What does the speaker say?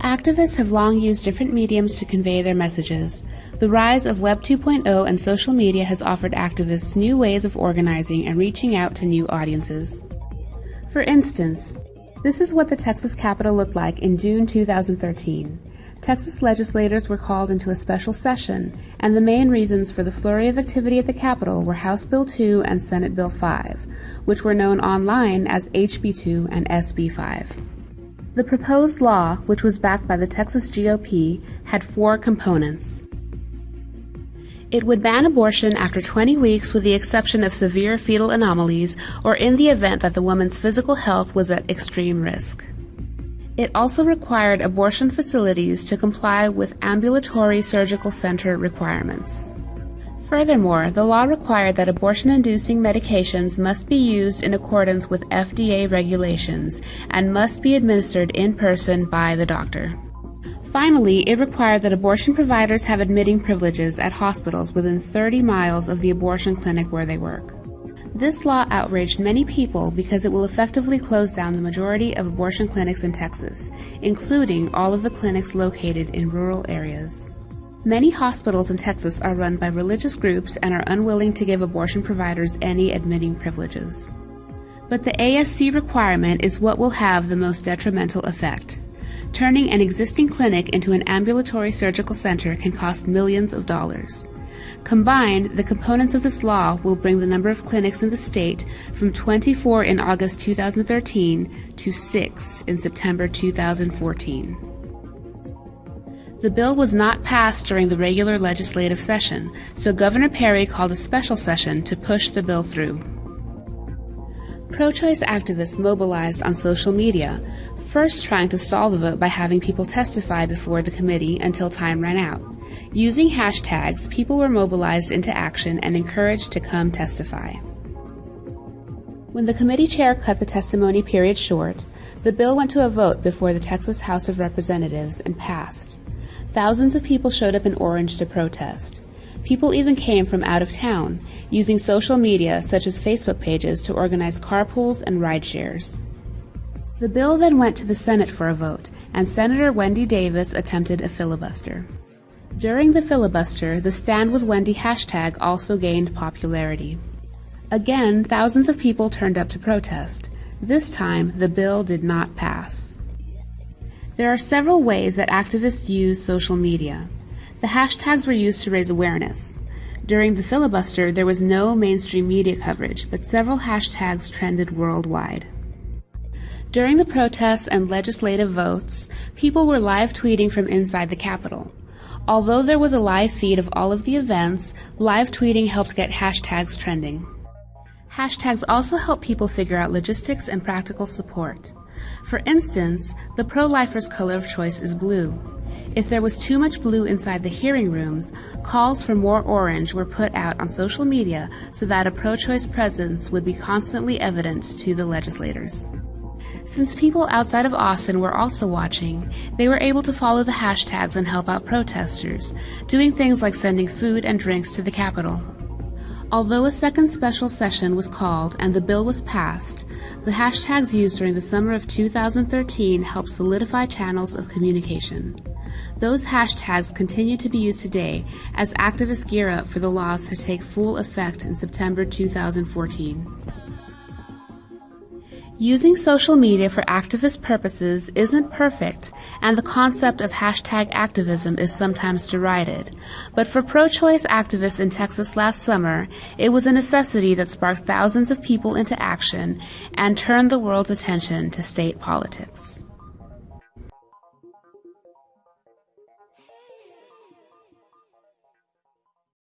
Activists have long used different mediums to convey their messages. The rise of Web 2.0 and social media has offered activists new ways of organizing and reaching out to new audiences. For instance, this is what the Texas Capitol looked like in June 2013. Texas legislators were called into a special session, and the main reasons for the flurry of activity at the Capitol were House Bill 2 and Senate Bill 5, which were known online as HB 2 and SB 5. The proposed law, which was backed by the Texas GOP, had four components. It would ban abortion after 20 weeks with the exception of severe fetal anomalies or in the event that the woman's physical health was at extreme risk. It also required abortion facilities to comply with ambulatory surgical center requirements. Furthermore, the law required that abortion-inducing medications must be used in accordance with FDA regulations and must be administered in person by the doctor. Finally, it required that abortion providers have admitting privileges at hospitals within 30 miles of the abortion clinic where they work. This law outraged many people because it will effectively close down the majority of abortion clinics in Texas, including all of the clinics located in rural areas. Many hospitals in Texas are run by religious groups and are unwilling to give abortion providers any admitting privileges. But the ASC requirement is what will have the most detrimental effect. Turning an existing clinic into an ambulatory surgical center can cost millions of dollars. Combined, the components of this law will bring the number of clinics in the state from 24 in August 2013 to 6 in September 2014. The bill was not passed during the regular legislative session, so Governor Perry called a special session to push the bill through. Pro choice activists mobilized on social media, first trying to stall the vote by having people testify before the committee until time ran out. Using hashtags, people were mobilized into action and encouraged to come testify. When the committee chair cut the testimony period short, the bill went to a vote before the Texas House of Representatives and passed. Thousands of people showed up in Orange to protest. People even came from out of town, using social media such as Facebook pages to organize carpools and ride shares. The bill then went to the Senate for a vote, and Senator Wendy Davis attempted a filibuster. During the filibuster, the Stand with Wendy hashtag also gained popularity. Again, thousands of people turned up to protest. This time, the bill did not pass. There are several ways that activists use social media. The hashtags were used to raise awareness. During the filibuster, there was no mainstream media coverage, but several hashtags trended worldwide. During the protests and legislative votes, people were live tweeting from inside the Capitol. Although there was a live feed of all of the events, live tweeting helped get hashtags trending. Hashtags also help people figure out logistics and practical support. For instance, the pro-lifer's color of choice is blue. If there was too much blue inside the hearing rooms, calls for more orange were put out on social media so that a pro-choice presence would be constantly evident to the legislators. Since people outside of Austin were also watching, they were able to follow the hashtags and help out protesters, doing things like sending food and drinks to the Capitol. Although a second special session was called and the bill was passed, the hashtags used during the summer of 2013 helped solidify channels of communication. Those hashtags continue to be used today as activists gear up for the laws to take full effect in September 2014. Using social media for activist purposes isn't perfect, and the concept of hashtag activism is sometimes derided. But for pro-choice activists in Texas last summer, it was a necessity that sparked thousands of people into action and turned the world's attention to state politics.